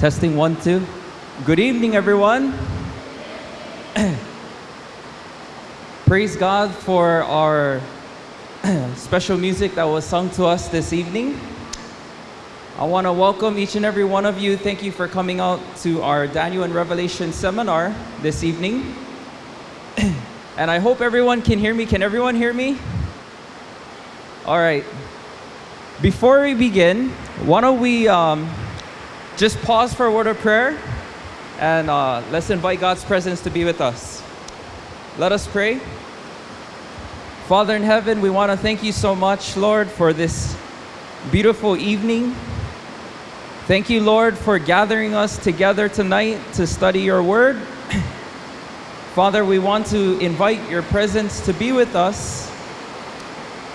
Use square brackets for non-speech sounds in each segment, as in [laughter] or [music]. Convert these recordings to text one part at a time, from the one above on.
Testing one, two. Good evening, everyone. [clears throat] Praise God for our [clears throat] special music that was sung to us this evening. I want to welcome each and every one of you. Thank you for coming out to our Daniel and Revelation seminar this evening. [clears throat] and I hope everyone can hear me. Can everyone hear me? All right. Before we begin, why don't we um, just pause for a word of prayer and uh, let's invite God's presence to be with us. Let us pray. Father in heaven, we want to thank you so much, Lord, for this beautiful evening. Thank you, Lord, for gathering us together tonight to study your word. [clears throat] Father, we want to invite your presence to be with us.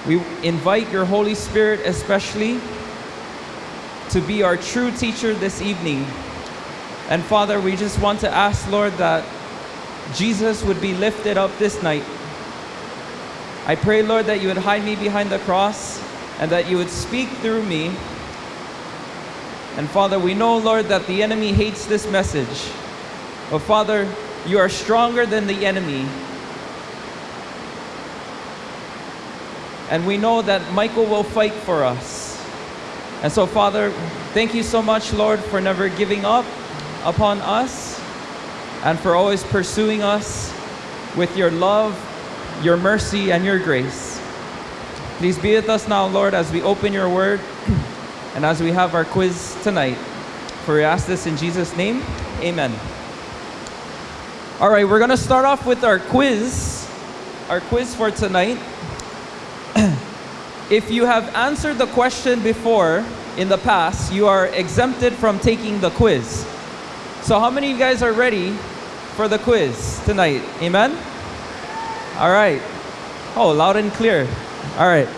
We invite your Holy Spirit, especially, to be our true teacher this evening. And Father, we just want to ask, Lord, that Jesus would be lifted up this night. I pray, Lord, that you would hide me behind the cross and that you would speak through me. And Father, we know, Lord, that the enemy hates this message. But Father, you are stronger than the enemy. And we know that Michael will fight for us. And so, Father, thank you so much, Lord, for never giving up upon us and for always pursuing us with your love, your mercy, and your grace. Please be with us now, Lord, as we open your word [clears throat] and as we have our quiz tonight. For we ask this in Jesus' name, amen. All right, we're going to start off with our quiz. Our quiz for tonight. [clears throat] if you have answered the question before in the past, you are exempted from taking the quiz. So, how many of you guys are ready for the quiz tonight? Amen? All right. Oh, loud and clear. All right.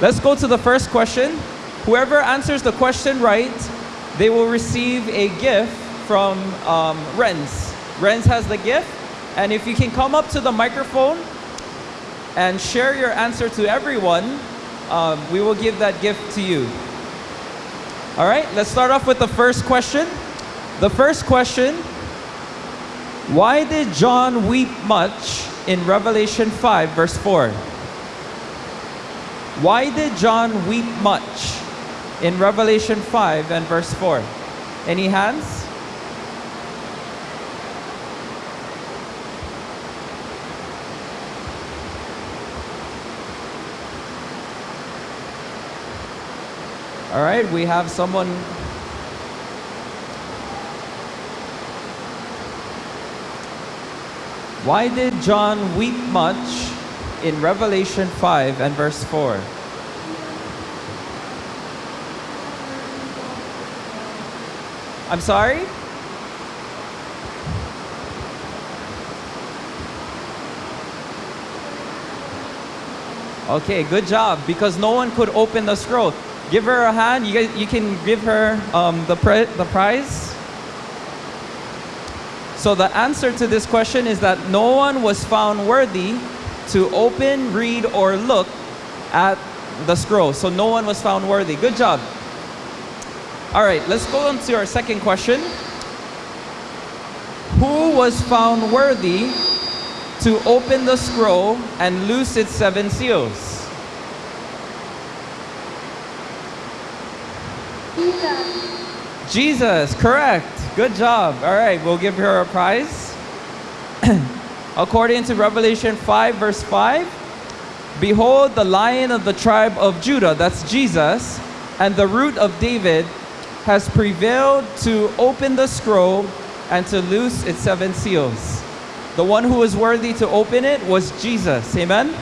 Let's go to the first question. Whoever answers the question right, they will receive a gift from um, Renz. Renz has the gift. And if you can come up to the microphone and share your answer to everyone, um, we will give that gift to you. All right, let's start off with the first question. The first question Why did John weep much in Revelation 5, verse 4? Why did John weep much in Revelation 5 and verse 4? Any hands? All right, we have someone. Why did John weep much in Revelation 5 and verse 4? I'm sorry? Okay, good job. Because no one could open the scroll. Give her a hand. You guys, you can give her um, the, pre- the prize. So the answer to this question is that no one was found worthy to open, read, or look at the scroll. So no one was found worthy. Good job. All right, let's go on to our second question. Who was found worthy to open the scroll and loose its seven seals? Jesus. Correct. Good job. All right, we'll give her a prize. [clears throat] According to Revelation 5, verse 5, Behold, the lion of the tribe of Judah, that's Jesus, and the root of David, has prevailed to open the scroll and to loose its seven seals. The one who was worthy to open it was Jesus. Amen?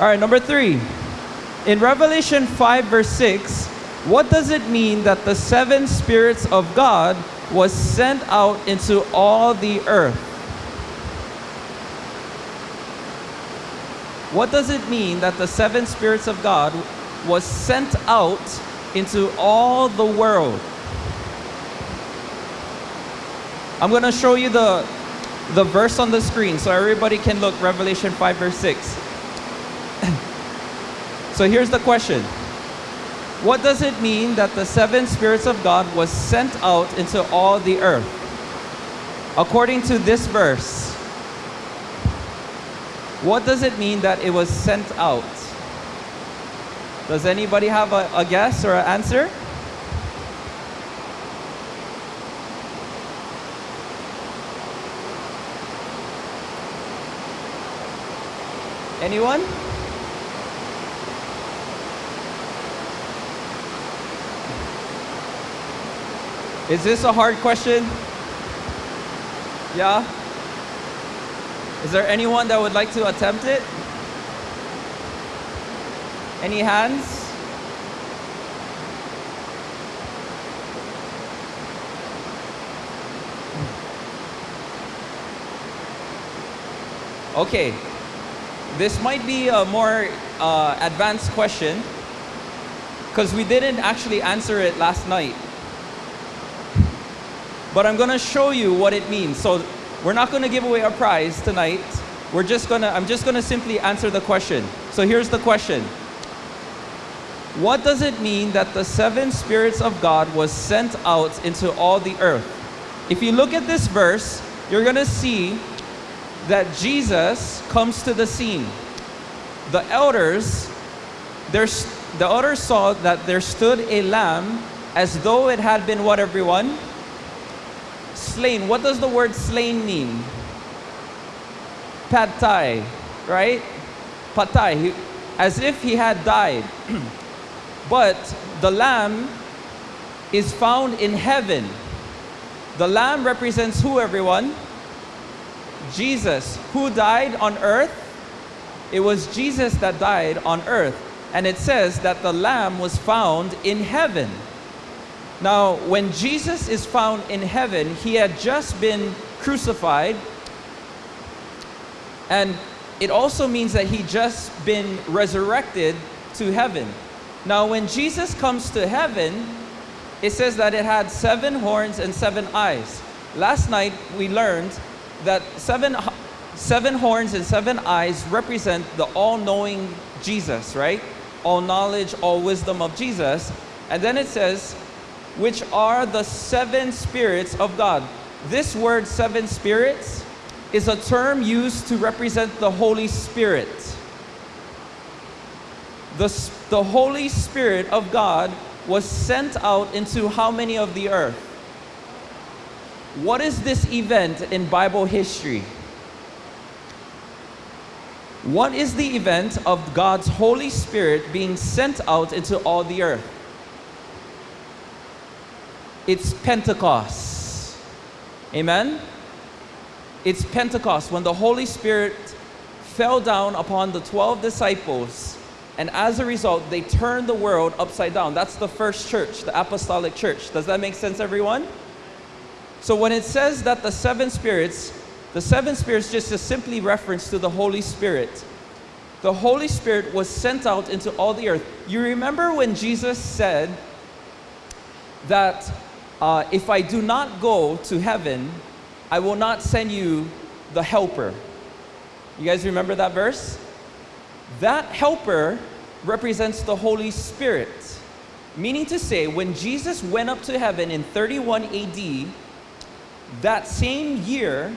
All right, number three. In Revelation 5, verse 6, what does it mean that the seven spirits of God was sent out into all the earth? What does it mean that the seven spirits of God was sent out into all the world? I'm going to show you the the verse on the screen so everybody can look Revelation 5 verse 6. [clears throat] so here's the question. What does it mean that the seven spirits of God was sent out into all the earth? According to this verse, what does it mean that it was sent out? Does anybody have a, a guess or an answer? Anyone? Is this a hard question? Yeah? Is there anyone that would like to attempt it? Any hands? Okay, this might be a more uh, advanced question because we didn't actually answer it last night. But I'm going to show you what it means. So we're not going to give away a prize tonight. We're just going to I'm just going to simply answer the question. So here's the question. What does it mean that the seven spirits of God was sent out into all the earth? If you look at this verse, you're going to see that Jesus comes to the scene. The elders, the elders saw that there stood a lamb as though it had been what everyone? Slain. What does the word slain mean? Pad thai, right? Patay, as if he had died. [clears throat] but the lamb is found in heaven. The lamb represents who, everyone? Jesus, who died on earth. It was Jesus that died on earth. And it says that the lamb was found in heaven. Now, when Jesus is found in heaven, he had just been crucified. And it also means that he just been resurrected to heaven. Now, when Jesus comes to heaven, it says that it had seven horns and seven eyes. Last night we learned that seven, seven horns and seven eyes represent the all-knowing Jesus, right? All knowledge, all wisdom of Jesus. And then it says, which are the seven spirits of God. This word seven spirits is a term used to represent the Holy Spirit. The, the Holy Spirit of God was sent out into how many of the earth? What is this event in Bible history? What is the event of God's Holy Spirit being sent out into all the earth? It's Pentecost. Amen? It's Pentecost when the Holy Spirit fell down upon the 12 disciples, and as a result, they turned the world upside down. That's the first church, the apostolic church. Does that make sense, everyone? So when it says that the seven spirits, the seven spirits just a simply reference to the Holy Spirit. The Holy Spirit was sent out into all the earth. You remember when Jesus said that uh, if I do not go to heaven, I will not send you the helper. You guys remember that verse? That helper represents the Holy Spirit. Meaning to say, when Jesus went up to heaven in 31 AD, that same year,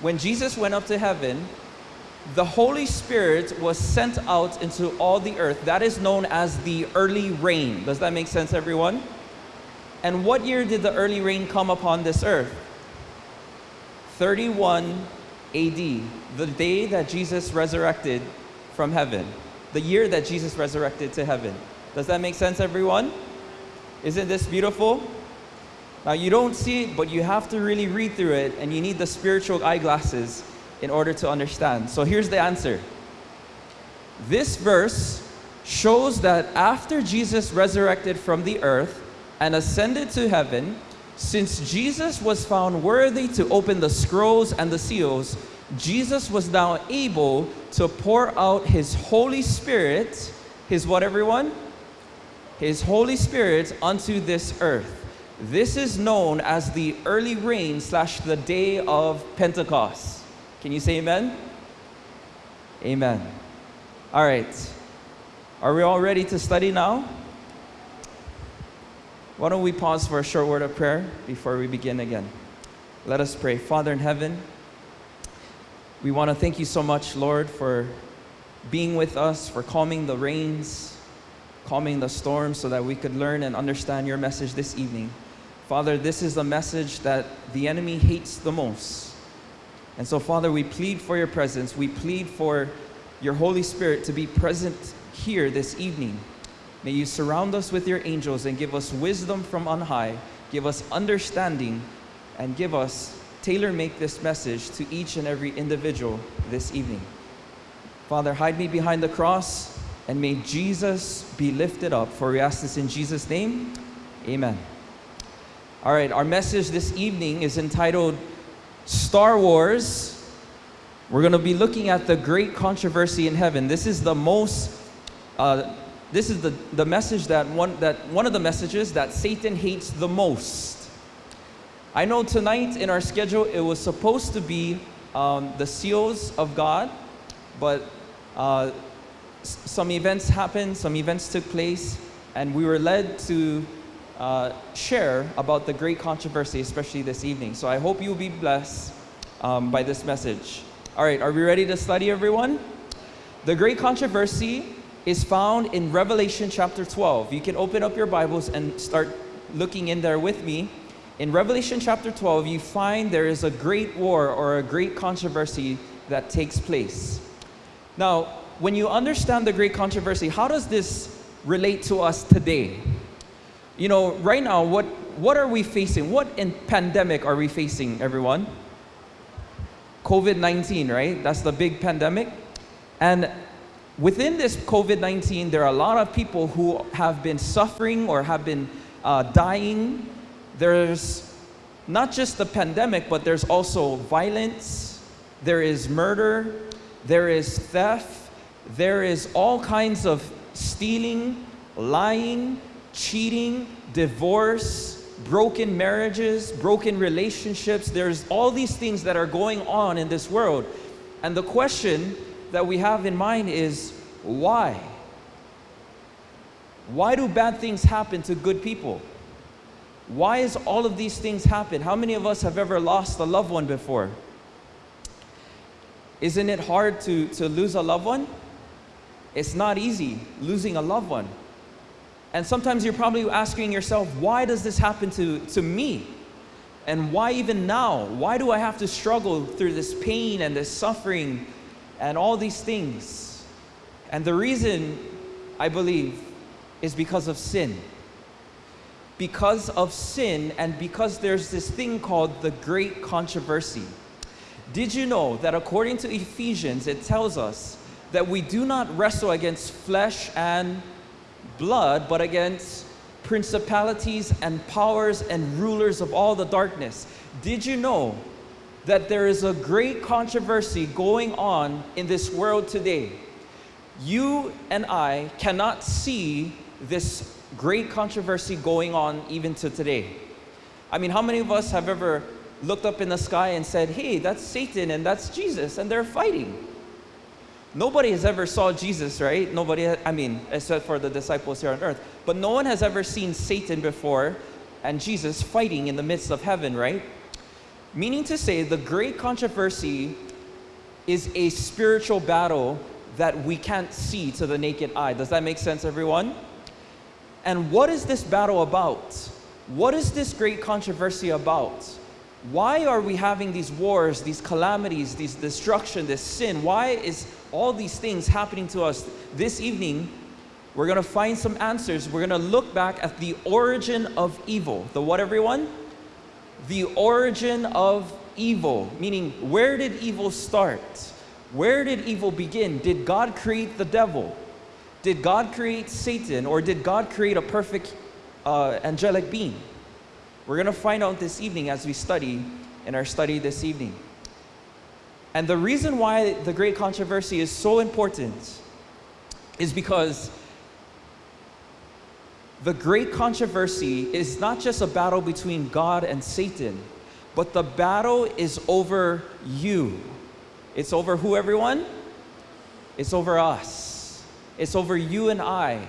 when Jesus went up to heaven, the Holy Spirit was sent out into all the earth. That is known as the early rain. Does that make sense, everyone? And what year did the early rain come upon this earth? 31 AD, the day that Jesus resurrected from heaven, the year that Jesus resurrected to heaven. Does that make sense, everyone? Isn't this beautiful? Now, you don't see it, but you have to really read through it, and you need the spiritual eyeglasses in order to understand. So, here's the answer. This verse shows that after Jesus resurrected from the earth, and ascended to heaven, since Jesus was found worthy to open the scrolls and the seals, Jesus was now able to pour out his Holy Spirit, his what everyone? His Holy Spirit unto this earth. This is known as the early rain slash the day of Pentecost. Can you say amen? Amen. All right. Are we all ready to study now? Why don't we pause for a short word of prayer before we begin again? Let us pray. Father in heaven, we want to thank you so much, Lord, for being with us, for calming the rains, calming the storms, so that we could learn and understand your message this evening. Father, this is the message that the enemy hates the most. And so, Father, we plead for your presence. We plead for your Holy Spirit to be present here this evening. May you surround us with your angels and give us wisdom from on high, give us understanding, and give us tailor make this message to each and every individual this evening. Father, hide me behind the cross, and may Jesus be lifted up. For we ask this in Jesus' name. Amen. All right, our message this evening is entitled Star Wars. We're going to be looking at the great controversy in heaven. This is the most, uh, this is the, the message that one, that one of the messages that Satan hates the most. I know tonight in our schedule it was supposed to be um, the seals of God, but uh, some events happened, some events took place, and we were led to uh, share about the great controversy, especially this evening. So I hope you'll be blessed um, by this message. All right, are we ready to study, everyone? The great controversy is found in Revelation chapter 12. You can open up your Bibles and start looking in there with me. In Revelation chapter 12, you find there is a great war or a great controversy that takes place. Now, when you understand the great controversy, how does this relate to us today? you know, right now, what, what are we facing? What in pandemic are we facing, everyone? COVID 19, right? That's the big pandemic. And within this COVID 19, there are a lot of people who have been suffering or have been uh, dying. There's not just the pandemic, but there's also violence, there is murder, there is theft, there is all kinds of stealing, lying, cheating, divorce, broken marriages, broken relationships. There's all these things that are going on in this world. And the question that we have in mind is why? Why do bad things happen to good people? Why is all of these things happen? How many of us have ever lost a loved one before? Isn't it hard to, to lose a loved one? It's not easy losing a loved one. And sometimes you're probably asking yourself, why does this happen to, to me? And why even now? Why do I have to struggle through this pain and this suffering and all these things? And the reason, I believe, is because of sin. Because of sin, and because there's this thing called the great controversy. Did you know that according to Ephesians, it tells us that we do not wrestle against flesh and blood, but against principalities and powers and rulers of all the darkness. Did you know that there is a great controversy going on in this world today? You and I cannot see this great controversy going on even to today. I mean, how many of us have ever looked up in the sky and said, hey, that's Satan and that's Jesus, and they're fighting? Nobody has ever saw Jesus, right? Nobody, I mean, except for the disciples here on earth. But no one has ever seen Satan before and Jesus fighting in the midst of heaven, right? Meaning to say, the great controversy is a spiritual battle that we can't see to the naked eye. Does that make sense, everyone? And what is this battle about? What is this great controversy about? Why are we having these wars, these calamities, these destruction, this sin? Why is all these things happening to us this evening, we're going to find some answers. We're going to look back at the origin of evil. The what, everyone? The origin of evil, meaning where did evil start? Where did evil begin? Did God create the devil? Did God create Satan? Or did God create a perfect uh, angelic being? We're going to find out this evening as we study in our study this evening. And the reason why the great controversy is so important is because the great controversy is not just a battle between God and Satan, but the battle is over you. It's over who, everyone? It's over us. It's over you and I.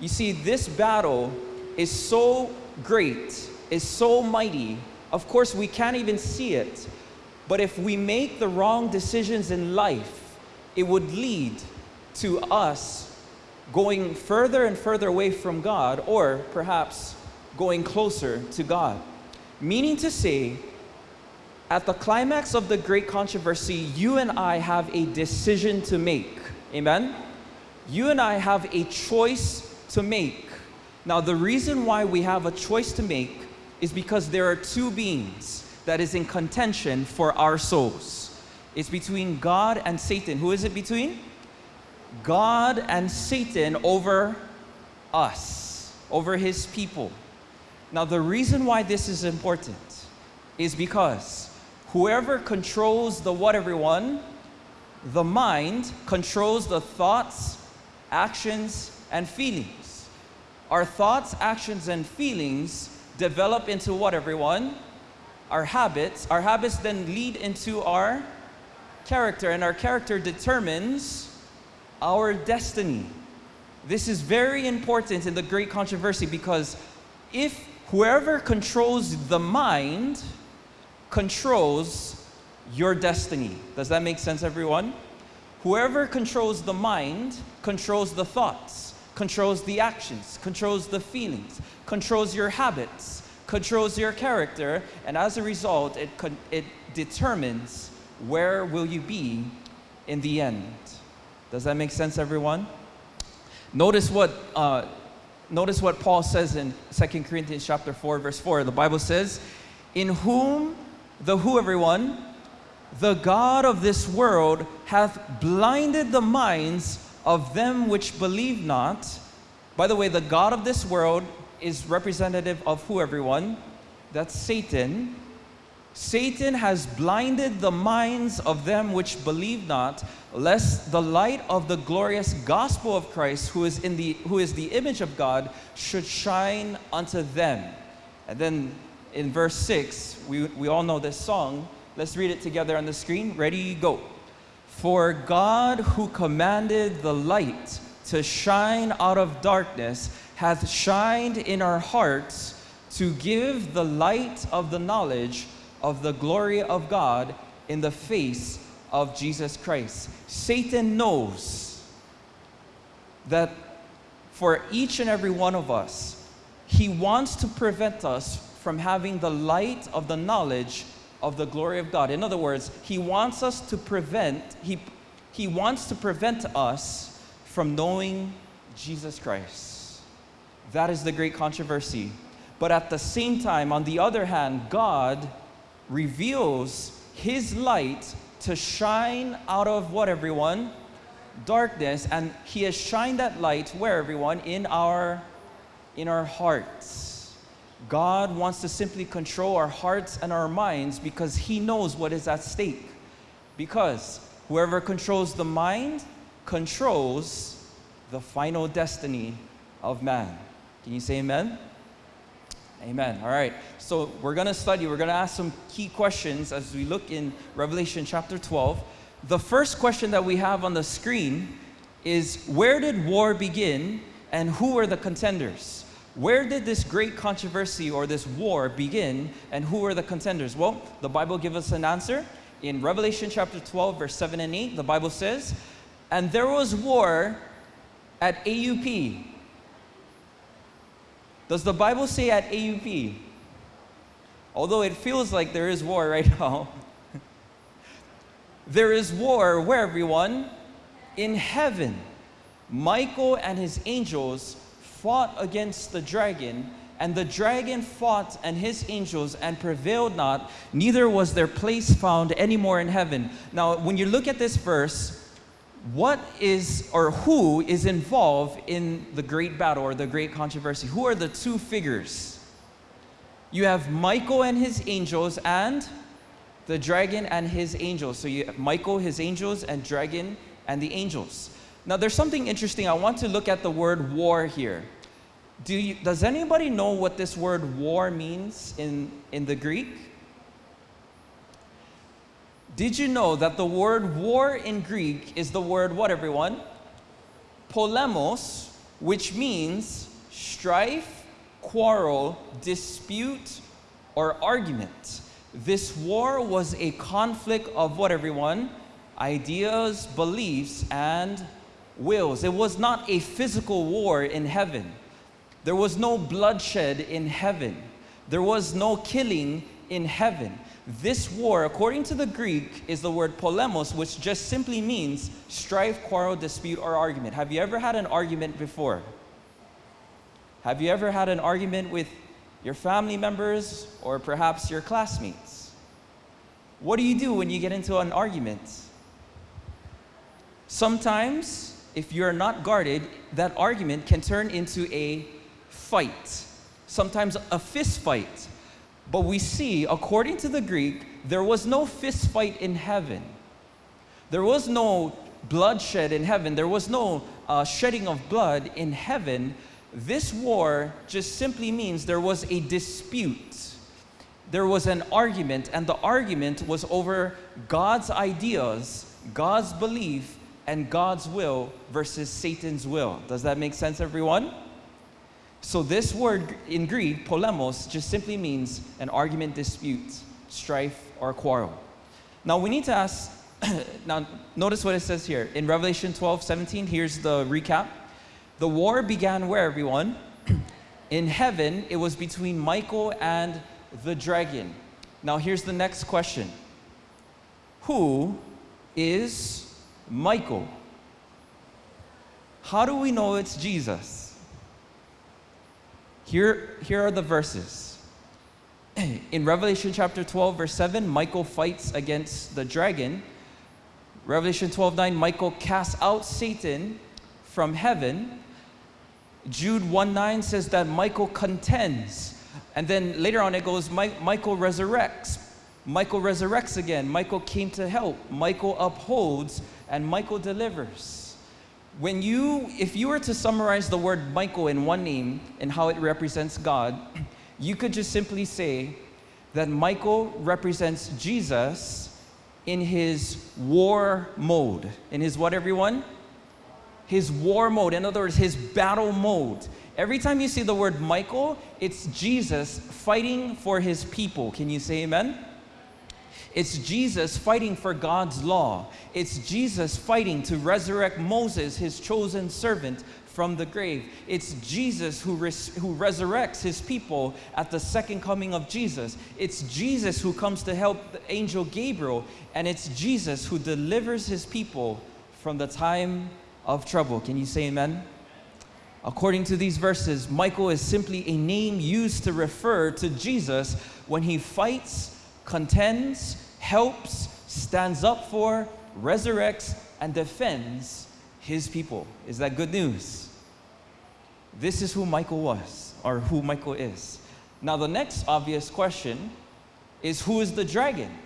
You see, this battle is so great, is so mighty. Of course, we can't even see it. But if we make the wrong decisions in life, it would lead to us going further and further away from God, or perhaps going closer to God. Meaning to say, at the climax of the great controversy, you and I have a decision to make. Amen? You and I have a choice to make. Now, the reason why we have a choice to make is because there are two beings that is in contention for our souls. It's between God and Satan. Who is it between? God and Satan over us, over his people. Now, the reason why this is important is because whoever controls the what, everyone, the mind controls the thoughts, actions, and feelings. Our thoughts, actions, and feelings develop into what, everyone? Our habits. Our habits then lead into our character, and our character determines our destiny. This is very important in the great controversy because if whoever controls the mind controls your destiny. Does that make sense, everyone? Whoever controls the mind controls the thoughts, controls the actions, controls the feelings, controls your habits, controls your character, and as a result, it, it determines where will you be in the end. Does that make sense, everyone? Notice what, uh, notice what Paul says in 2 Corinthians chapter 4, verse 4. The Bible says, In whom the who, everyone? The God of this world hath blinded the minds of them which believe not. By the way, the God of this world is representative of who, everyone? That's Satan. Satan has blinded the minds of them which believe not, lest the light of the glorious gospel of Christ, who is, in the, who is the image of God, should shine unto them. And then in verse 6, we, we all know this song. Let's read it together on the screen. Ready, go. For God, who commanded the light to shine out of darkness, hath shined in our hearts to give the light of the knowledge of the glory of God in the face of Jesus Christ. Satan knows that for each and every one of us, he wants to prevent us from having the light of the knowledge of the glory of God. In other words, he wants us to prevent, he, he wants to prevent us from knowing Jesus Christ. That is the great controversy. But at the same time, on the other hand, God reveals his light to shine out of what everyone? Darkness. And he has shined that light where everyone? In our in our hearts. God wants to simply control our hearts and our minds because he knows what is at stake. Because whoever controls the mind controls the final destiny of man. Can you say amen? Amen. All right. So we're going to study, we're going to ask some key questions as we look in Revelation chapter 12. The first question that we have on the screen is Where did war begin and who were the contenders? Where did this great controversy or this war begin and who were the contenders? Well, the Bible gives us an answer. In Revelation chapter 12, verse 7 and 8, the Bible says, And there was war at AUP, does the Bible say at AUP? Although it feels like there is war right now, [laughs] there is war where everyone? In heaven. Michael and his angels fought against the dragon, and the dragon fought and his angels and prevailed not, neither was their place found anymore in heaven. Now, when you look at this verse, what is or who is involved in the great battle or the great controversy? Who are the two figures? You have Michael and his angels and the dragon and his angels. So you have Michael, his angels, and dragon and the angels. Now there's something interesting. I want to look at the word war here. Do you, does anybody know what this word war means in, in the Greek? Did you know that the word war in Greek is the word what, everyone? Polemos, which means strife, quarrel, dispute, or argument. This war was a conflict of what, everyone? Ideas, beliefs, and wills. It was not a physical war in heaven. There was no bloodshed in heaven. There was no killing in heaven. This war, according to the Greek, is the word polemos, which just simply means strife, quarrel, dispute, or argument. Have you ever had an argument before? Have you ever had an argument with your family members or perhaps your classmates? What do you do when you get into an argument? Sometimes, if you're not guarded, that argument can turn into a fight, sometimes a fist fight. But we see, according to the Greek, there was no fist fight in heaven. There was no bloodshed in heaven. There was no uh, shedding of blood in heaven. This war just simply means there was a dispute. There was an argument, and the argument was over God's ideas, God's belief, and God's will versus Satan's will. Does that make sense, everyone? So, this word in Greek, polemos, just simply means an argument, dispute, strife, or quarrel. Now, we need to ask, [clears throat] now, notice what it says here. In Revelation 12 17, here's the recap. The war began where, everyone? [clears throat] in heaven, it was between Michael and the dragon. Now, here's the next question Who is Michael? How do we know it's Jesus? Here, here are the verses. [clears throat] In Revelation chapter 12, verse 7, Michael fights against the dragon. Revelation 12, 9, Michael casts out Satan from heaven. Jude 1 9 says that Michael contends. And then later on it goes, Michael resurrects. Michael resurrects again. Michael came to help. Michael upholds and Michael delivers when you, if you were to summarize the word Michael in one name and how it represents God, you could just simply say that Michael represents Jesus in his war mode. In his what, everyone? His war mode. In other words, his battle mode. Every time you see the word Michael, it's Jesus fighting for his people. Can you say amen? It's Jesus fighting for God's law. It's Jesus fighting to resurrect Moses, his chosen servant, from the grave. It's Jesus who, res- who resurrects his people at the second coming of Jesus. It's Jesus who comes to help the angel Gabriel, and it's Jesus who delivers his people from the time of trouble. Can you say amen? According to these verses, Michael is simply a name used to refer to Jesus when he fights, contends, helps, stands up for, resurrects, and defends his people. Is that good news? This is who Michael was, or who Michael is. Now, the next obvious question is who is the dragon?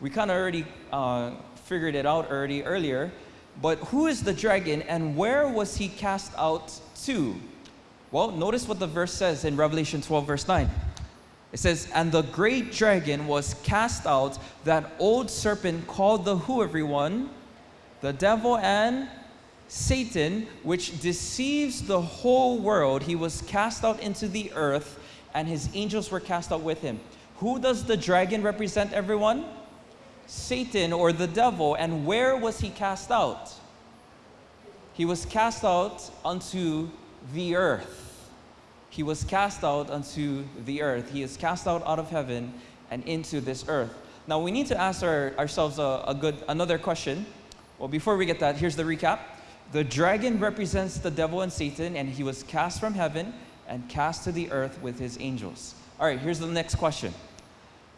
We kind of already uh, figured it out already earlier, but who is the dragon and where was he cast out to? Well, notice what the verse says in Revelation 12, verse 9. It says, And the great dragon was cast out, that old serpent called the who, everyone? The devil and Satan, which deceives the whole world. He was cast out into the earth, and his angels were cast out with him. Who does the dragon represent, everyone? Satan or the devil. And where was he cast out? He was cast out unto the earth he was cast out unto the earth. He is cast out out of heaven and into this earth. Now we need to ask our, ourselves a, a good another question. Well, before we get that, here's the recap. The dragon represents the devil and Satan, and he was cast from heaven and cast to the earth with his angels. All right, here's the next question.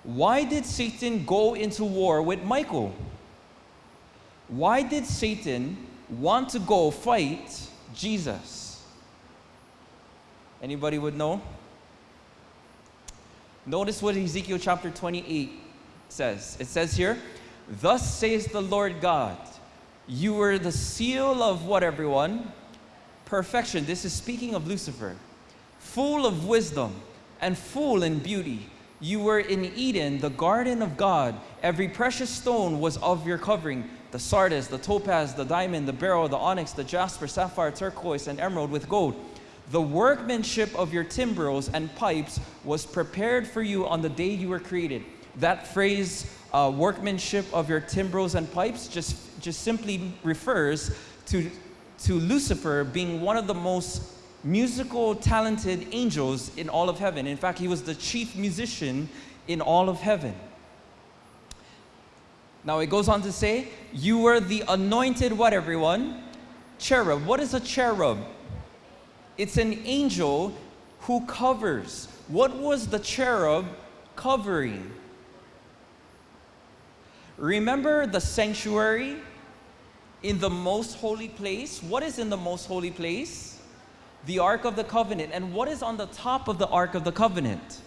Why did Satan go into war with Michael? Why did Satan want to go fight Jesus? Anybody would know? Notice what Ezekiel chapter 28 says. It says here, Thus says the Lord God, you were the seal of what, everyone? Perfection. This is speaking of Lucifer. Full of wisdom and full in beauty. You were in Eden, the garden of God. Every precious stone was of your covering the sardius, the topaz, the diamond, the beryl, the onyx, the jasper, sapphire, turquoise, and emerald with gold The workmanship of your timbrels and pipes was prepared for you on the day you were created. That phrase, uh, workmanship of your timbrels and pipes, just, just simply refers to, to Lucifer being one of the most musical, talented angels in all of heaven. In fact, he was the chief musician in all of heaven. Now it goes on to say, You were the anointed, what everyone? Cherub. What is a cherub? It's an angel who covers. What was the cherub covering? Remember the sanctuary in the most holy place? What is in the most holy place? The Ark of the Covenant. And what is on the top of the Ark of the Covenant?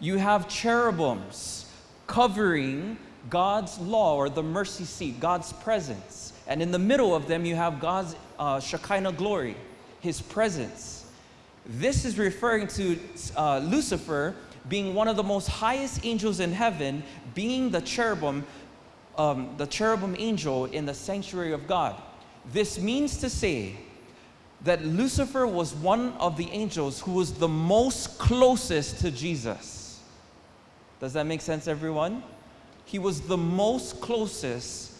You have cherubims covering God's law or the mercy seat, God's presence. And in the middle of them, you have God's uh, Shekinah glory, His presence. This is referring to uh, Lucifer being one of the most highest angels in heaven, being the cherubim, um, the cherubim angel in the sanctuary of God. This means to say that Lucifer was one of the angels who was the most closest to Jesus. Does that make sense, everyone? He was the most closest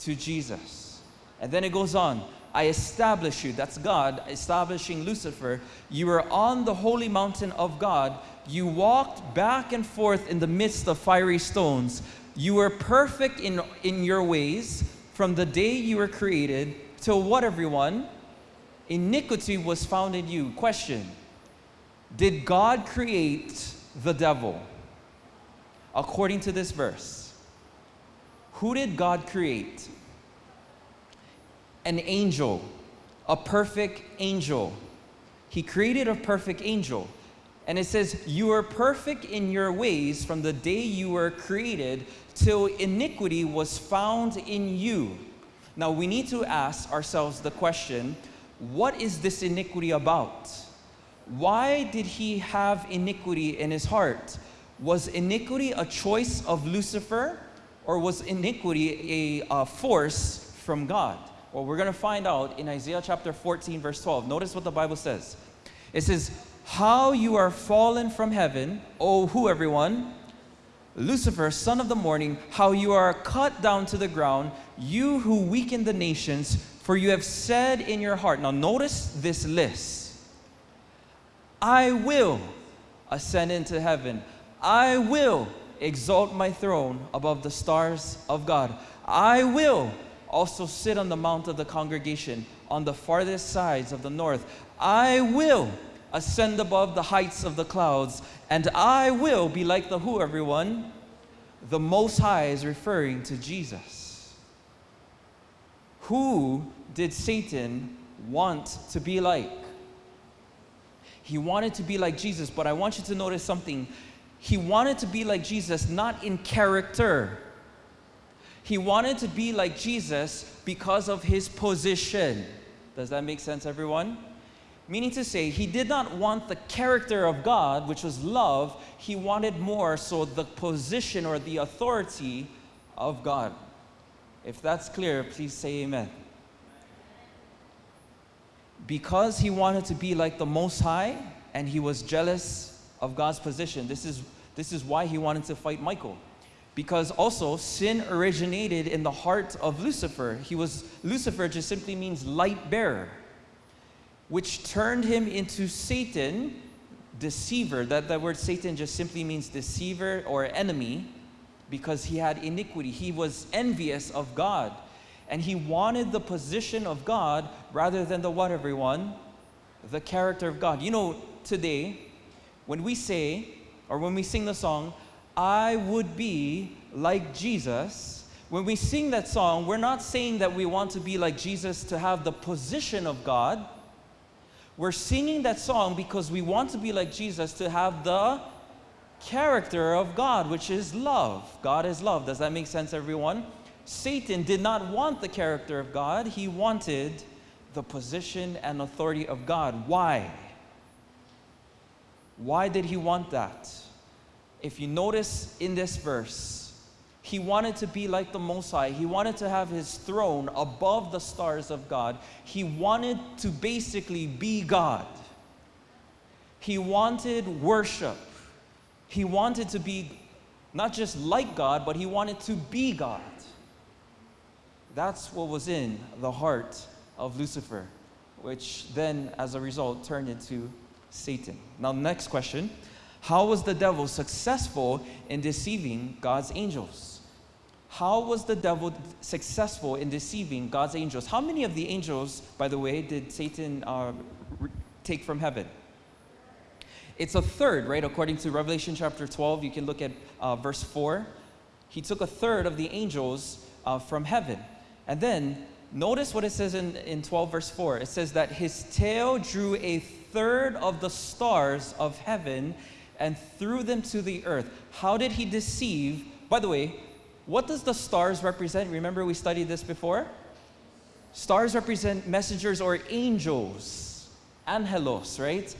to Jesus. And then it goes on I establish you, that's God establishing Lucifer. You were on the holy mountain of God. You walked back and forth in the midst of fiery stones. You were perfect in, in your ways from the day you were created till what, everyone? Iniquity was found in you. Question Did God create the devil? According to this verse, who did God create? An angel, a perfect angel. He created a perfect angel. And it says, You are perfect in your ways from the day you were created till iniquity was found in you. Now we need to ask ourselves the question what is this iniquity about? Why did he have iniquity in his heart? Was iniquity a choice of Lucifer or was iniquity a, a force from God? Well, we're going to find out in Isaiah chapter 14, verse 12. Notice what the Bible says. It says, How you are fallen from heaven, O who, everyone? Lucifer, son of the morning, how you are cut down to the ground, you who weaken the nations, for you have said in your heart. Now, notice this list I will ascend into heaven, I will exalt my throne above the stars of God. I will also sit on the mount of the congregation on the farthest sides of the north. I will ascend above the heights of the clouds, and I will be like the who, everyone? The Most High is referring to Jesus. Who did Satan want to be like? He wanted to be like Jesus, but I want you to notice something he wanted to be like Jesus not in character. He wanted to be like Jesus because of his position. Does that make sense, everyone? Meaning to say, he did not want the character of God, which was love, he wanted more so the position or the authority of God. If that's clear, please say amen. Because he wanted to be like the Most High and he was jealous of God's position. This is, this is why he wanted to fight Michael. Because also, sin originated in the heart of Lucifer. He was, Lucifer just simply means light bearer, which turned him into Satan, deceiver. That, that word Satan just simply means deceiver or enemy because he had iniquity. He was envious of God. And he wanted the position of God rather than the what, everyone? The character of God. You know, today, when we say, or when we sing the song, I would be like Jesus, when we sing that song, we're not saying that we want to be like Jesus to have the position of God. We're singing that song because we want to be like Jesus to have the character of God, which is love. God is love. Does that make sense, everyone? Satan did not want the character of God, he wanted the position and authority of God. Why? Why did he want that? If you notice in this verse, he wanted to be like the Most High. He wanted to have his throne above the stars of God. He wanted to basically be God. He wanted worship. He wanted to be not just like God, but he wanted to be God. That's what was in the heart of Lucifer, which then, as a result, turned into Satan. Now, next question How was the devil successful in deceiving God's angels? How was the devil successful in deceiving God's angels? How many of the angels, by the way, did Satan uh, take from heaven? It's a third, right? According to Revelation chapter 12, you can look at uh, verse 4. He took a third of the angels uh, from heaven. And then notice what it says in, in 12, verse 4. It says that his tail drew a third of the stars of heaven and threw them to the earth. How did he deceive? By the way, what does the stars represent? Remember, we studied this before? Stars represent messengers or angels, angelos, right?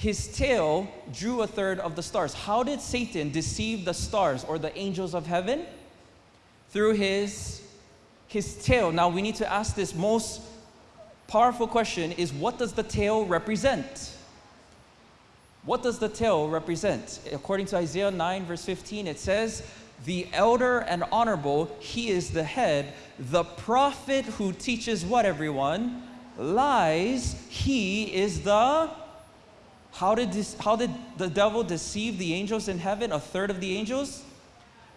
his tail drew a third of the stars. How did Satan deceive the stars or the angels of heaven? Through his, his tail. Now we need to ask this most powerful question is what does the tail represent? What does the tail represent? According to Isaiah 9, verse 15, it says, The elder and honorable, he is the head. The prophet who teaches what, everyone? Lies, he is the how did, this, how did the devil deceive the angels in heaven, a third of the angels?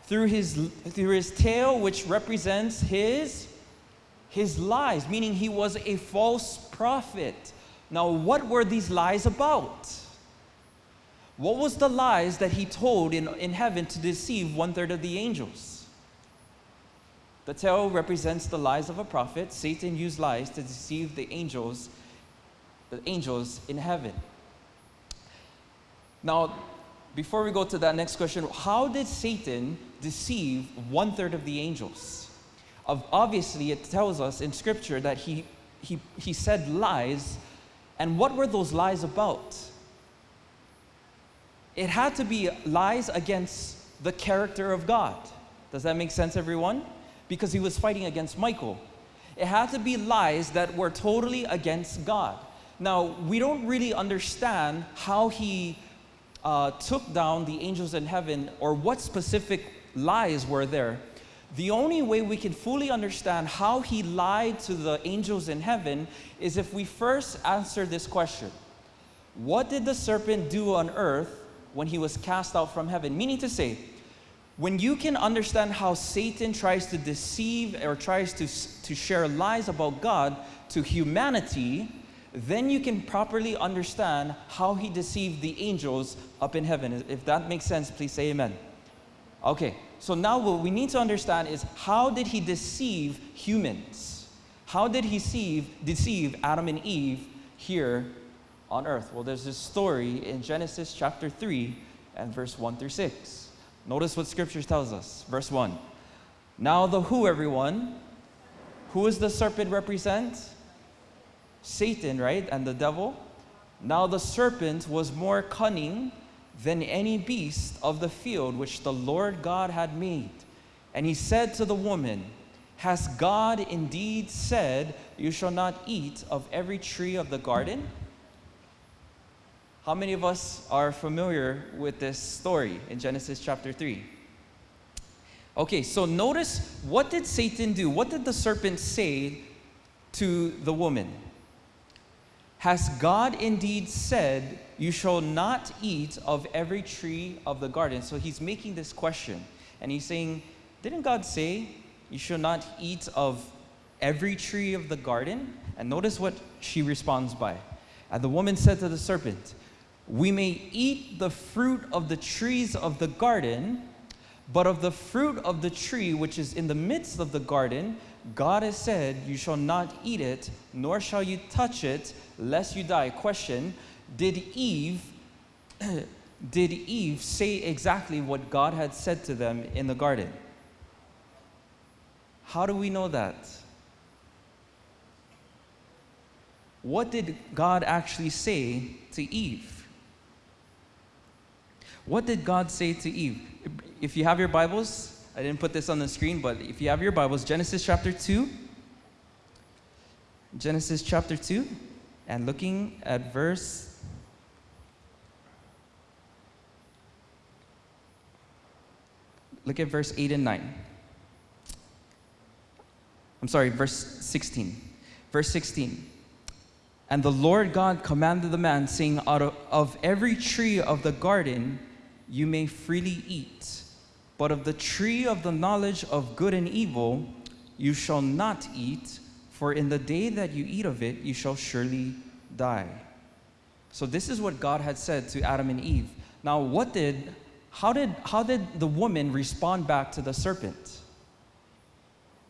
Through his, through his tail, which represents his, his lies, meaning he was a false prophet. Now, what were these lies about? What was the lies that he told in, in heaven to deceive one third of the angels? The tail represents the lies of a prophet. Satan used lies to deceive the angels, the angels in heaven. Now, before we go to that next question, how did Satan deceive one third of the angels? Of, obviously, it tells us in Scripture that he, he, he said lies. And what were those lies about? It had to be lies against the character of God. Does that make sense, everyone? Because he was fighting against Michael. It had to be lies that were totally against God. Now, we don't really understand how he uh, took down the angels in heaven or what specific lies were there. The only way we can fully understand how he lied to the angels in heaven is if we first answer this question What did the serpent do on earth when he was cast out from heaven? Meaning to say, when you can understand how Satan tries to deceive or tries to, to share lies about God to humanity, then you can properly understand how he deceived the angels up in heaven. If that makes sense, please say amen. Okay, so now what we need to understand is how did he deceive humans? How did he deceive, deceive Adam and Eve here on earth? Well, there's this story in Genesis chapter 3 and verse 1 through 6. Notice what scripture tells us. Verse 1. Now the who, everyone? Who does the serpent represent? Satan, right, and the devil. Now the serpent was more cunning than any beast of the field which the Lord God had made. And he said to the woman, Has God indeed said, You shall not eat of every tree of the garden? How many of us are familiar with this story in Genesis chapter 3? Okay, so notice what did Satan do? What did the serpent say to the woman? Has God indeed said, You shall not eat of every tree of the garden? So he's making this question. And he's saying, Didn't God say, You shall not eat of every tree of the garden? And notice what she responds by. And the woman said to the serpent, We may eat the fruit of the trees of the garden, but of the fruit of the tree which is in the midst of the garden, God has said, You shall not eat it, nor shall you touch it, lest you die. Question Did Eve. [clears throat] did Eve say exactly what God had said to them in the garden? How do we know that? What did God actually say to Eve? What did God say to Eve? If you have your Bibles, I didn't put this on the screen, but if you have your Bibles, Genesis chapter 2. Genesis chapter 2, and looking at verse Look at verse 8 and 9. I'm sorry, verse 16. Verse 16. And the Lord God commanded the man, saying, Out of, of every tree of the garden you may freely eat, but of the tree of the knowledge of good and evil you shall not eat, for in the day that you eat of it you shall surely die. So this is what God had said to Adam and Eve. Now, what did, how did, how did the woman respond back to the serpent?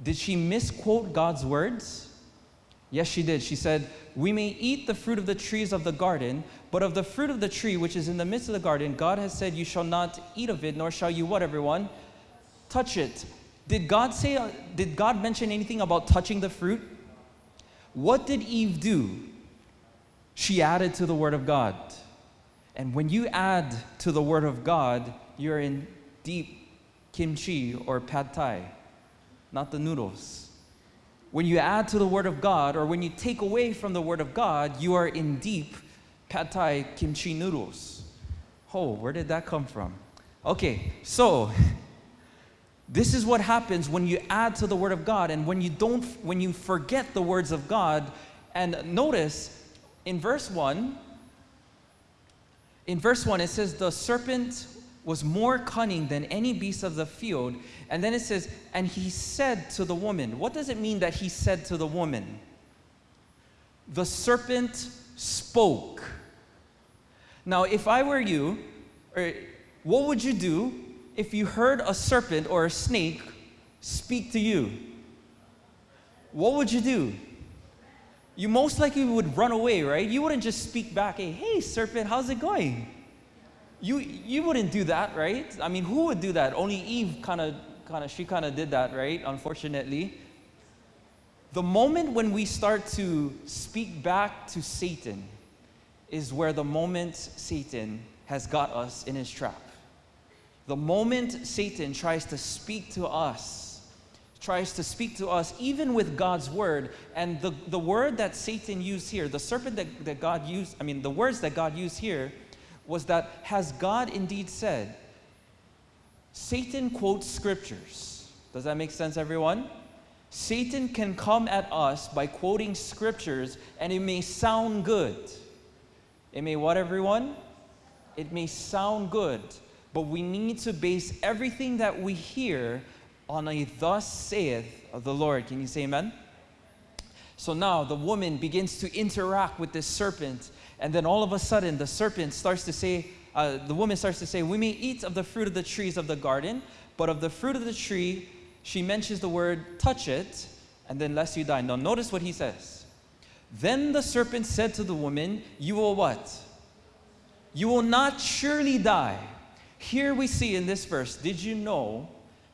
Did she misquote God's words? Yes, she did. She said, We may eat the fruit of the trees of the garden, but of the fruit of the tree which is in the midst of the garden, God has said, You shall not eat of it, nor shall you what, everyone? Touch it. Did God say, uh, did God mention anything about touching the fruit? What did Eve do? She added to the Word of God. And when you add to the Word of God, you're in deep kimchi or pad thai, not the noodles. When you add to the Word of God, or when you take away from the Word of God, you are in deep pad thai kimchi noodles. Oh, where did that come from? Okay, so [laughs] this is what happens when you add to the Word of God and when you don't, when you forget the words of God. And notice in verse 1, in verse 1, it says, The serpent was more cunning than any beast of the field. And then it says, And he said to the woman, What does it mean that he said to the woman? The serpent spoke. Now, if I were you, or what would you do if you heard a serpent or a snake speak to you? What would you do? You most likely would run away, right? You wouldn't just speak back, hey, hey, serpent, how's it going? You, you wouldn't do that, right? I mean, who would do that? Only Eve kind of, kind of, she kind of did that, right? Unfortunately. The moment when we start to speak back to Satan is where the moment Satan has got us in his trap. The moment Satan tries to speak to us, tries to speak to us even with God's word, and the, the word that Satan used here, the serpent that, that God used, I mean, the words that God used here was that, has God indeed said? Satan quotes scriptures. Does that make sense, everyone? Satan can come at us by quoting scriptures, and it may sound good. It may what, everyone? It may sound good, but we need to base everything that we hear on a thus saith of the Lord. Can you say amen? So now the woman begins to interact with this serpent and then all of a sudden, the serpent starts to say, uh, the woman starts to say, We may eat of the fruit of the trees of the garden, but of the fruit of the tree, she mentions the word touch it, and then lest you die. Now, notice what he says. Then the serpent said to the woman, You will what? You will not surely die. Here we see in this verse, did you know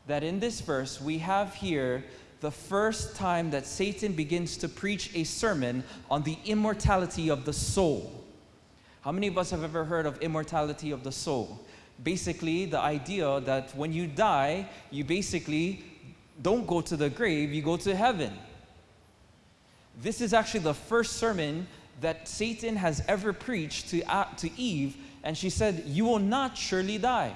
that in this verse we have here the first time that Satan begins to preach a sermon on the immortality of the soul. How many of us have ever heard of immortality of the soul? Basically, the idea that when you die, you basically don't go to the grave, you go to heaven. This is actually the first sermon that Satan has ever preached to, uh, to Eve, and she said, You will not surely die.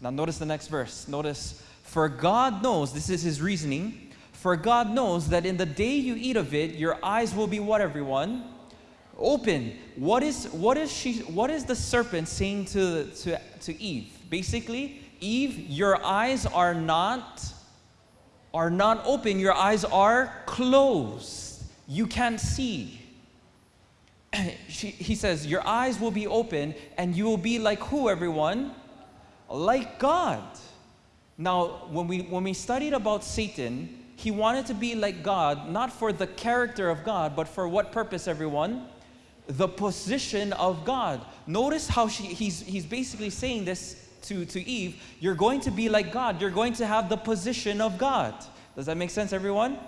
Now, notice the next verse. Notice for God knows, this is his reasoning, for God knows that in the day you eat of it, your eyes will be what, everyone? Open. What is, what is, she, what is the serpent saying to, to, to Eve? Basically, Eve, your eyes are not, are not open. Your eyes are closed. You can't see. [clears throat] She, he says, Your eyes will be open and you will be like who, everyone? Like God. Now, when we, when we studied about Satan, he wanted to be like God, not for the character of God, but for what purpose, everyone? The position of God. Notice how she, he's, he's basically saying this to, to Eve you're going to be like God, you're going to have the position of God. Does that make sense, everyone?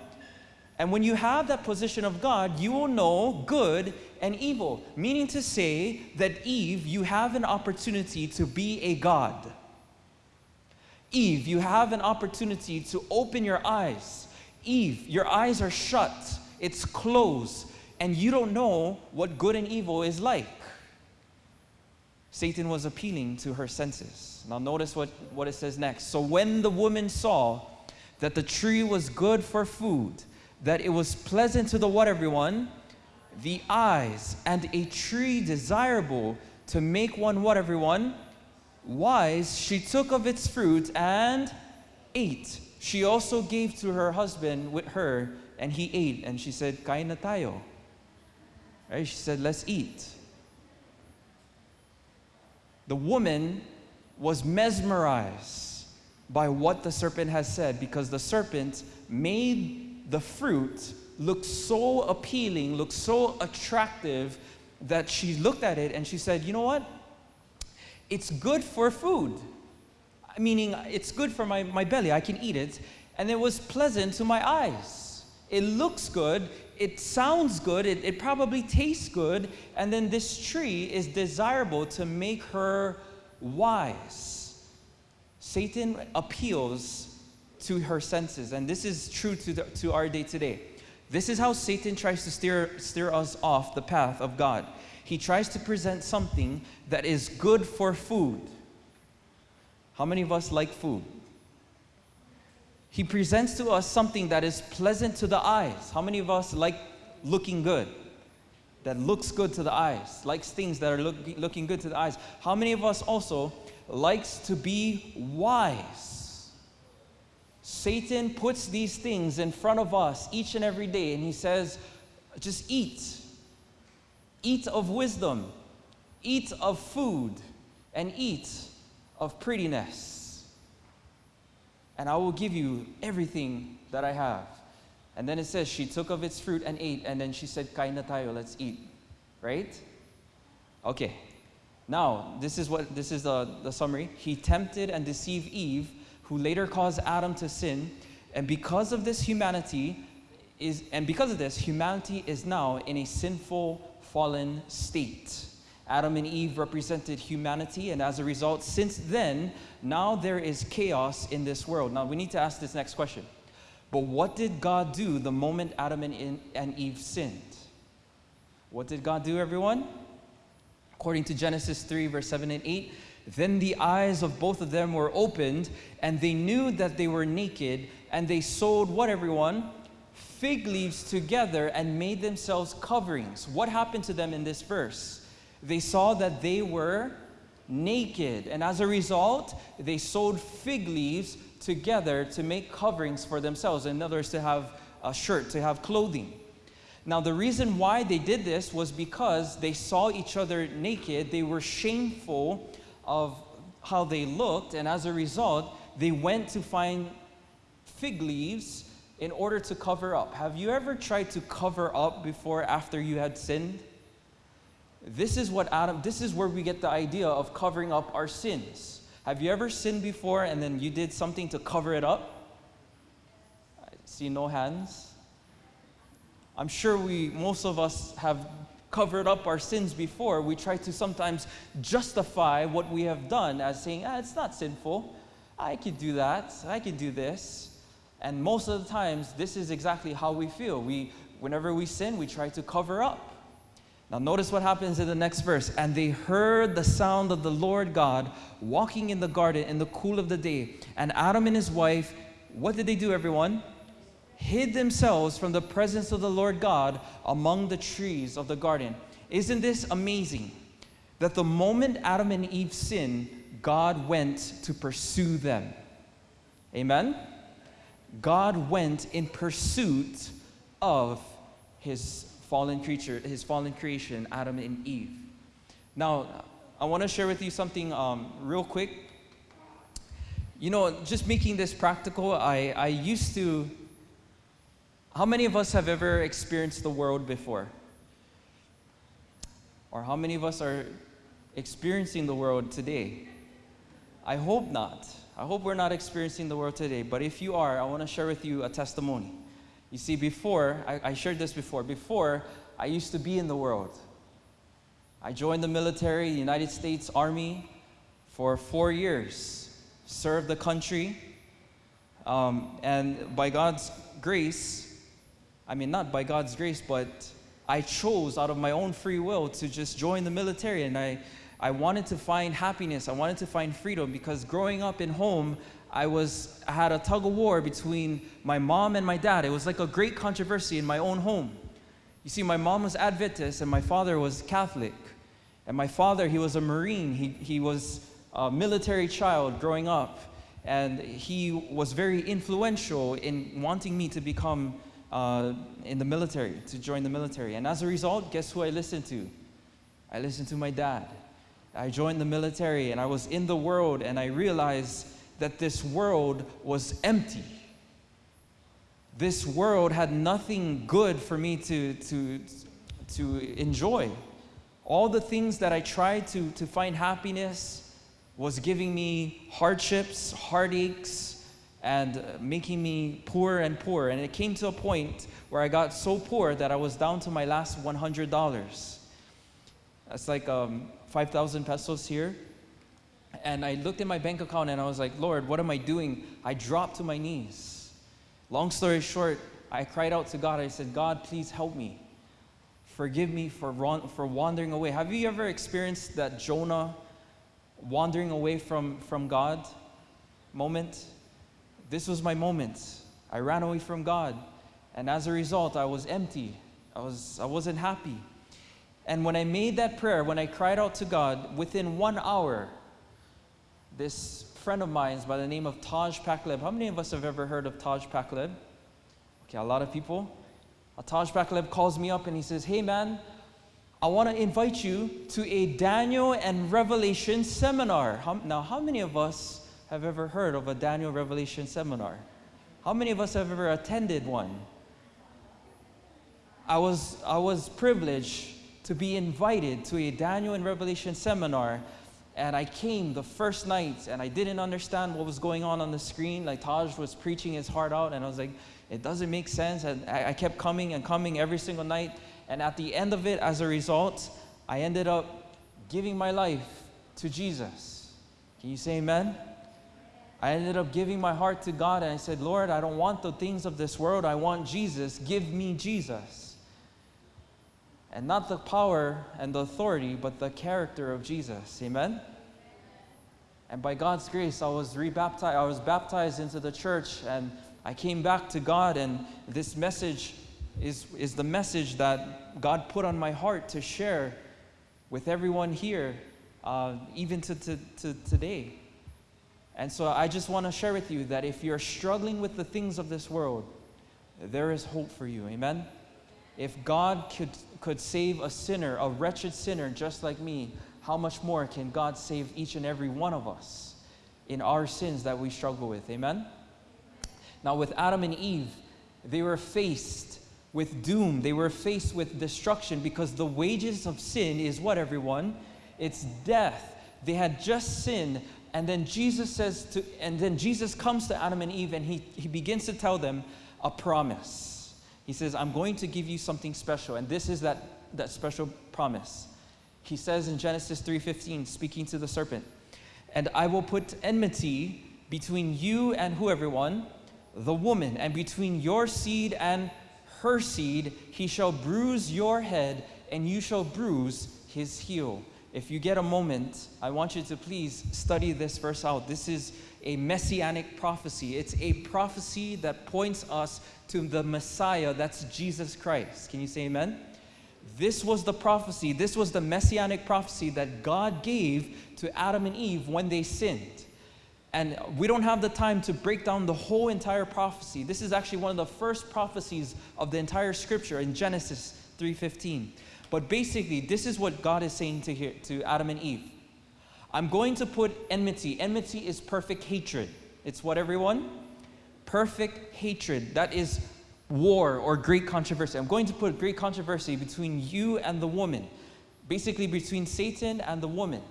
And when you have that position of God, you will know good and evil. Meaning to say that Eve, you have an opportunity to be a God. Eve, you have an opportunity to open your eyes. Eve, your eyes are shut, it's closed, and you don't know what good and evil is like. Satan was appealing to her senses. Now, notice what, what it says next. So, when the woman saw that the tree was good for food, that it was pleasant to the what, everyone? The eyes, and a tree desirable to make one what, everyone? Wise, she took of its fruit and ate. She also gave to her husband with her, and he ate. And she said, Kain na tayo. Right? She said, let's eat. The woman was mesmerized by what the serpent has said because the serpent made the fruit look so appealing, look so attractive that she looked at it and she said, You know what? It's good for food. Meaning, it's good for my, my belly, I can eat it. And it was pleasant to my eyes. It looks good, it sounds good, it, it probably tastes good, and then this tree is desirable to make her wise. Satan appeals to her senses, and this is true to, the, to our day today. This is how Satan tries to steer, steer us off the path of God. He tries to present something that is good for food. How many of us like food? He presents to us something that is pleasant to the eyes. How many of us like looking good? That looks good to the eyes, likes things that are look, looking good to the eyes. How many of us also likes to be wise? Satan puts these things in front of us each and every day, and he says, just eat. Eat of wisdom, eat of food, and eat of prettiness and I will give you everything that I have. And then it says, she took of its fruit and ate, and then she said, Kain na tayo, let's eat. Right? Okay. Now, this is what this is the, the summary. He tempted and deceived Eve, who later caused Adam to sin. And because of this humanity is and because of this, humanity is now in a sinful, fallen state. Adam and Eve represented humanity, and as a result, since then, now there is chaos in this world. Now we need to ask this next question. But what did God do the moment Adam and, Eve sinned? What did God do, everyone? According to Genesis 3, verse 7 and 8, then the eyes of both of them were opened, and they knew that they were naked, and they sewed what, everyone? Fig leaves together and made themselves coverings. What happened to them in this verse? They saw that they were naked, and as a result, they sewed fig leaves together to make coverings for themselves. In other words, to have a shirt, to have clothing. Now, the reason why they did this was because they saw each other naked. They were shameful of how they looked, and as a result, they went to find fig leaves in order to cover up. Have you ever tried to cover up before after you had sinned? This is what Adam, this is where we get the idea of covering up our sins. Have you ever sinned before and then you did something to cover it up? I see no hands. I'm sure we, most of us have covered up our sins before. We try to sometimes justify what we have done as saying, ah, it's not sinful. I could do that. I could do this. And most of the times, this is exactly how we feel. We, whenever we sin, we try to cover up. Now, notice what happens in the next verse. And they heard the sound of the Lord God walking in the garden in the cool of the day. And Adam and his wife, what did they do, everyone? Hid themselves from the presence of the Lord God among the trees of the garden. Isn't this amazing? That the moment Adam and Eve sinned, God went to pursue them. Amen? God went in pursuit of his fallen creature, his fallen creation, Adam and Eve. Now, I want to share with you something um, real quick. You know, just making this practical, I, I used to. How many of us have ever experienced the world before? Or how many of us are experiencing the world today? I hope not. I hope we're not experiencing the world today. But if you are, I want to share with you a testimony. You see, before, I, I shared this before, before I used to be in the world. I joined the military, the United States Army, for four years, served the country, um, and by God's grace, I mean, not by God's grace, but I chose out of my own free will to just join the military, and I I wanted to find happiness. I wanted to find freedom because growing up in home, I was I had a tug of war between my mom and my dad. It was like a great controversy in my own home. You see, my mom was Adventist and my father was Catholic. And my father, he was a Marine. He, he was a military child growing up. And he was very influential in wanting me to become uh, in the military, to join the military. And as a result, guess who I listened to? I listened to my dad. I joined the military and I was in the world and I realized that this world was empty. This world had nothing good for me to, to, to enjoy. All the things that I tried to, to find happiness was giving me hardships, heartaches, and uh, making me poorer and poorer. And it came to a point where I got so poor that I was down to my last $100. That's like um, 5,000 pesos here. And I looked at my bank account and I was like, Lord, what am I doing? I dropped to my knees. Long story short, I cried out to God. I said, God, please help me. Forgive me for, for wandering away. Have you ever experienced that Jonah wandering away from, from God moment? This was my moment. I ran away from God. And as a result, I was empty. I, was, I wasn't happy. And when I made that prayer, when I cried out to God, within one hour, this friend of mine by the name of Taj Pakaleb. How many of us have ever heard of Taj Pakaleb? Okay, a lot of people. Uh, Taj Pakaleb calls me up and he says, Hey man, I want to invite you to a Daniel and Revelation seminar. How, now, how many of us have ever heard of a Daniel Revelation seminar? How many of us have ever attended one? I was, I was privileged to be invited to a Daniel and Revelation seminar. And I came the first night and I didn't understand what was going on on the screen. Like Taj was preaching his heart out, and I was like, it doesn't make sense. And I, I kept coming and coming every single night. And at the end of it, as a result, I ended up giving my life to Jesus. Can you say amen? I ended up giving my heart to God and I said, Lord, I don't want the things of this world. I want Jesus. Give me Jesus. And not the power and the authority, but the character of Jesus. Amen? And by God's grace, I was rebaptized. I was baptized into the church and I came back to God. And this message is, is the message that God put on my heart to share with everyone here, uh, even to, to, to today. And so I just want to share with you that if you're struggling with the things of this world, there is hope for you. Amen? If God could, could save a sinner, a wretched sinner just like me, how much more can God save each and every one of us in our sins that we struggle with? Amen? Now, with Adam and Eve, they were faced with doom. They were faced with destruction because the wages of sin is what, everyone? It's death. They had just sinned, and then Jesus says to, and then Jesus comes to Adam and Eve and he, he begins to tell them a promise. He says, I'm going to give you something special. And this is that, that special promise. He says in Genesis 3:15, speaking to the serpent, and I will put enmity between you and who everyone? The woman, and between your seed and her seed, he shall bruise your head, and you shall bruise his heel if you get a moment, I want you to please study this verse out. This is a messianic prophecy. It's a prophecy that points us to the Messiah, that's Jesus Christ. Can you say amen? This was the prophecy, this was the messianic prophecy that God gave to Adam and Eve when they sinned. And we don't have the time to break down the whole entire prophecy. This is actually one of the first prophecies of the entire scripture in Genesis 3:15. But basically, this is what God is saying to, here, to Adam and Eve. I'm going to put enmity. Enmity is perfect hatred. It's what, everyone? Perfect hatred. That is war or great controversy. I'm going to put great controversy between you and the woman, basically between Satan and the woman.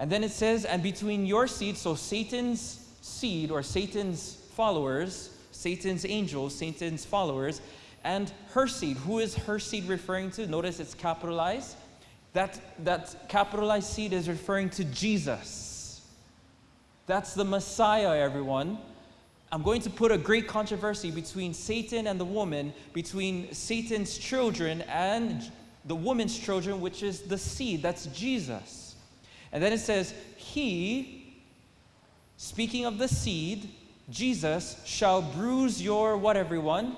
And then it says, and between your seed, so Satan's seed or Satan's followers, Satan's angels, Satan's followers, and her seed. Who is her seed referring to? Notice it's capitalized. That, that capitalized seed is referring to Jesus. That's the Messiah, everyone. I'm going to put a great controversy between Satan and the woman, between Satan's children and the woman's children, which is the seed. That's Jesus. And then it says, He, speaking of the seed, Jesus, shall bruise your what, everyone?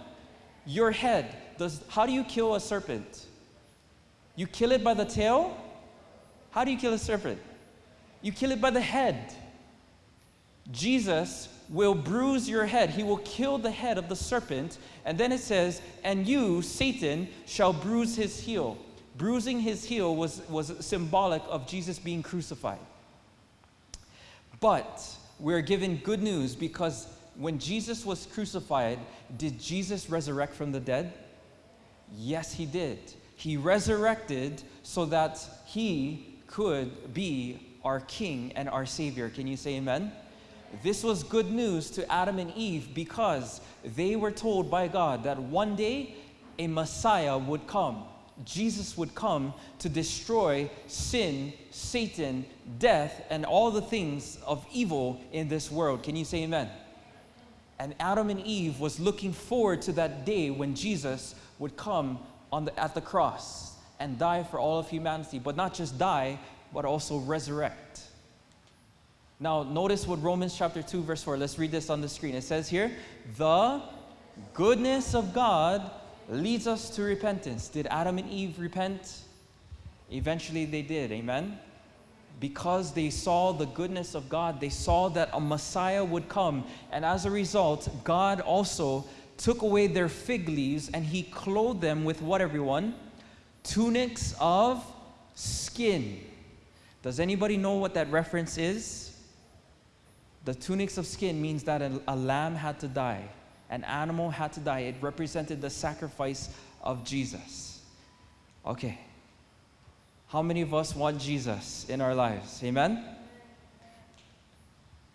Your head. Does, how do you kill a serpent? You kill it by the tail? How do you kill a serpent? You kill it by the head. Jesus will bruise your head. He will kill the head of the serpent. And then it says, And you, Satan, shall bruise his heel. Bruising his heel was, was symbolic of Jesus being crucified. But we're given good news because when Jesus was crucified, did Jesus resurrect from the dead? Yes, he did. He resurrected so that he could be our king and our savior. Can you say amen? This was good news to Adam and Eve because they were told by God that one day a Messiah would come. Jesus would come to destroy sin, Satan, death, and all the things of evil in this world. Can you say amen? And Adam and Eve was looking forward to that day when Jesus would come on the, at the cross and die for all of humanity, but not just die, but also resurrect. Now, notice what Romans chapter 2, verse 4, let's read this on the screen. It says here, the goodness of God leads us to repentance. Did Adam and Eve repent? Eventually they did, amen? Because they saw the goodness of God, they saw that a Messiah would come. And as a result, God also took away their fig leaves and he clothed them with what, everyone? Tunics of skin. Does anybody know what that reference is? The tunics of skin means that a, a, lamb had to die, an animal had to die. It represented the sacrifice of Jesus. Okay. How many of us want Jesus in our lives? Amen?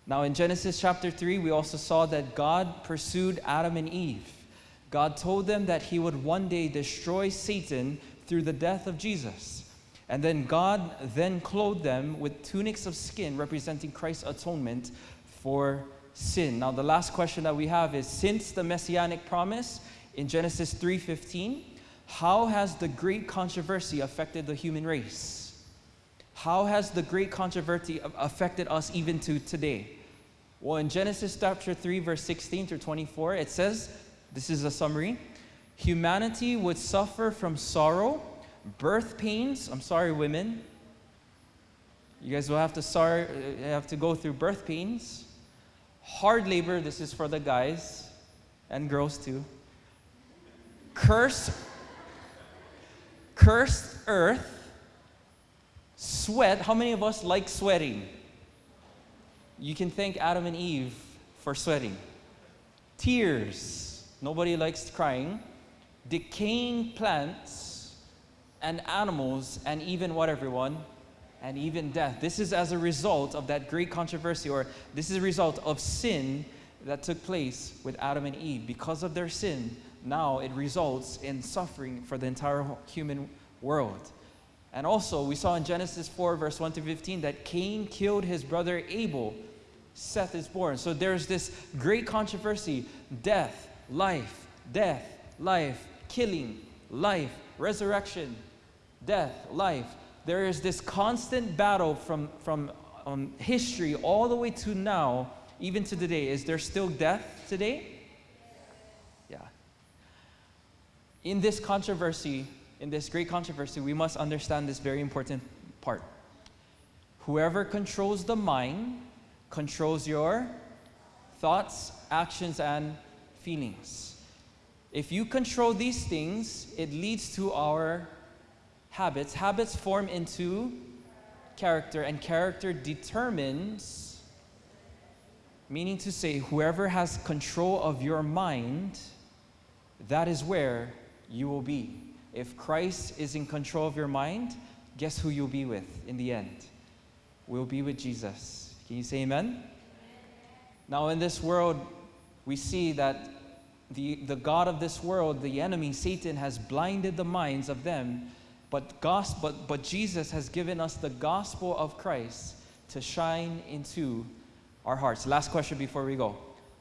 Now, in Genesis chapter 3, we also saw that God pursued Adam and Eve. God told them that He would one day destroy Satan through the death of Jesus. And then God then clothed them with tunics of skin representing Christ's atonement for sin. Now the last question that we have is since the messianic promise in Genesis 3:15, how has the great controversy affected the human race? How has the great controversy affected us even to today? Well, in Genesis chapter 3 verse 16 through 24, it says, this is a summary, humanity would suffer from sorrow, birth pains, I'm sorry women, you guys will have to, sorry, uh, have to go through birth pains, hard labor, this is for the guys and girls too. curse, cursed earth, sweat. How many of us like sweating? You can thank Adam and Eve for sweating. Tears. Nobody likes crying. Decaying plants and animals, and even what, everyone? and even death. This is as a result of that great controversy, or this is a result of sin that took place with Adam and Eve. Because of their sin, now it results in suffering for the entire human world. And also, we saw in Genesis 4, verse 1 to 15, that Cain killed his brother Abel. Seth is born. So there's this great controversy death, life, death, life, killing, life, resurrection, death, life there is this constant battle from, from um, history all the way to now, even to today. Is there still death today? Yeah. In this controversy, in this great controversy, we must understand this very important part. Whoever controls the mind controls your thoughts, actions, and feelings. If you control these things, it leads to our habits. Habits form into character, and character determines, meaning to say, whoever has control of your mind, that is where you will be. If Christ is in control of your mind, guess who you'll be with in the end? We'll be with Jesus. Can you say amen? Now, in this world, we see that the, the God of this world, the enemy, Satan, has blinded the minds of them but, gospel, but, but Jesus has given us the gospel of Christ to shine into our hearts. Last question before we go.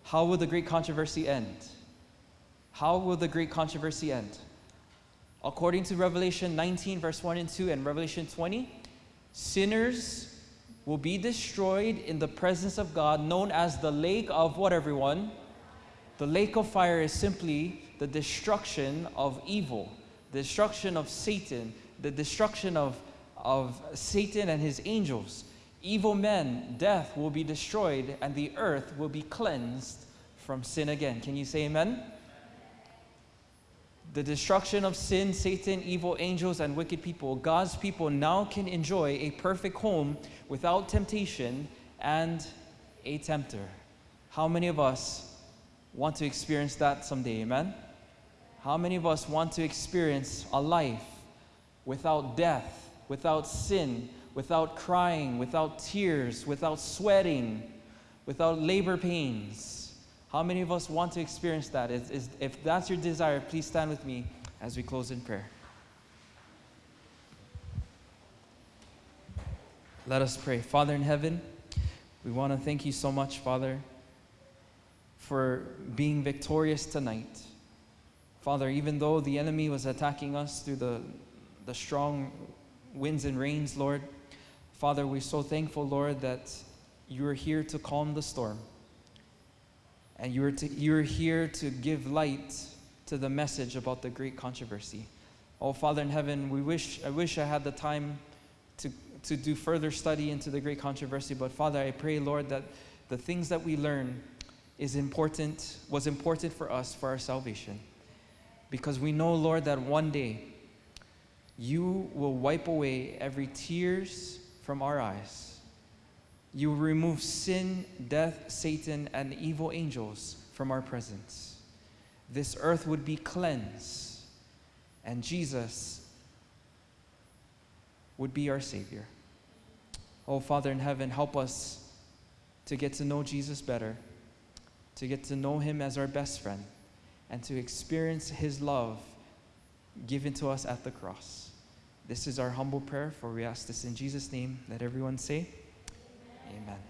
How will the great controversy end? How will the great controversy end? According to Revelation 19, verse 1 and 2, and Revelation 20, sinners will be destroyed in the presence of God, known as the lake of what, everyone? The lake of fire is simply the destruction of evil, the destruction of Satan, the destruction of, of Satan and his angels. Evil men, death will be destroyed, and the earth will be cleansed from sin again. Can you say amen? The destruction of sin, Satan, evil angels, and wicked people, God's people now can enjoy a perfect home without temptation and a tempter. How many of us want to experience that someday? Amen? How many of us want to experience a life without death, without sin, without crying, without tears, without sweating, without labor pains? How many of us want to experience that? Is, is, if that's your desire, please stand with me as we close in prayer. Let us pray. Father in heaven, we want to thank you so much, Father, for being victorious tonight. Father, even though the enemy was attacking us through the, the strong winds and rains, Lord, Father, we're so thankful, Lord, that you are here to calm the storm. And you are, to, you are here to give light to the message about the great controversy. Oh, Father in heaven, we wish, I wish I had the time to, to do further study into the great controversy, but Father, I pray, Lord, that the things that we learn is important, was important for us for our salvation. Because we know, Lord, that one day you will wipe away every tears from our eyes. You remove sin, death, Satan, and evil angels from our presence. This earth would be cleansed, and Jesus would be our Savior. Oh, Father in heaven, help us to get to know Jesus better, to get to know Him as our best friend, and to experience His love given to us at the cross. This is our humble prayer, for we ask this in Jesus' name. Let everyone say. Amen.